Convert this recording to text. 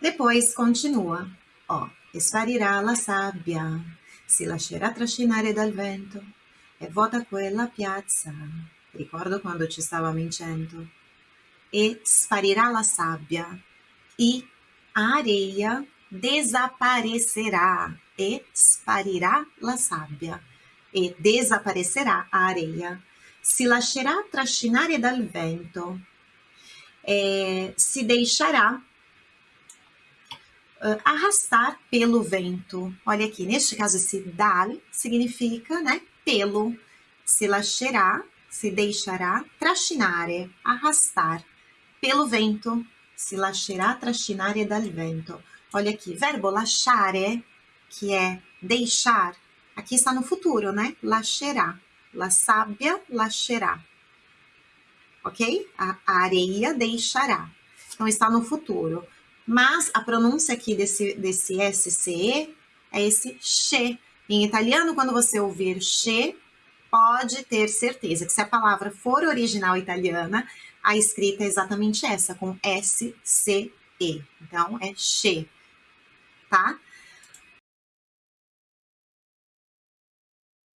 Depois continua, ó, sparirà la sabbia, si lascerà trascinare dal vento e vuota quella piazza. Ricordo quando ci stavamo in cento. E sparirà la sabbia e a areia desaparecerá e sparirá la sabbia e desaparecerá a areia. Si lascerà trascinare dal vento. É, se deixará uh, arrastar pelo vento. Olha aqui, neste caso, esse dal significa, né, pelo. Se lascerá, se deixará, trascinare, arrastar pelo vento. Se lascerà trascinare dal vento. Olha aqui, verbo lasciare, que é deixar, aqui está no futuro, né? Lascerá. La sabbia lascerá. Ok? A areia deixará. Então, está no futuro. Mas a pronúncia aqui desse, desse SCE é esse che. Em italiano, quando você ouvir che, pode ter certeza que se a palavra for original italiana, a escrita é exatamente essa, com SCE. Então, é che, tá?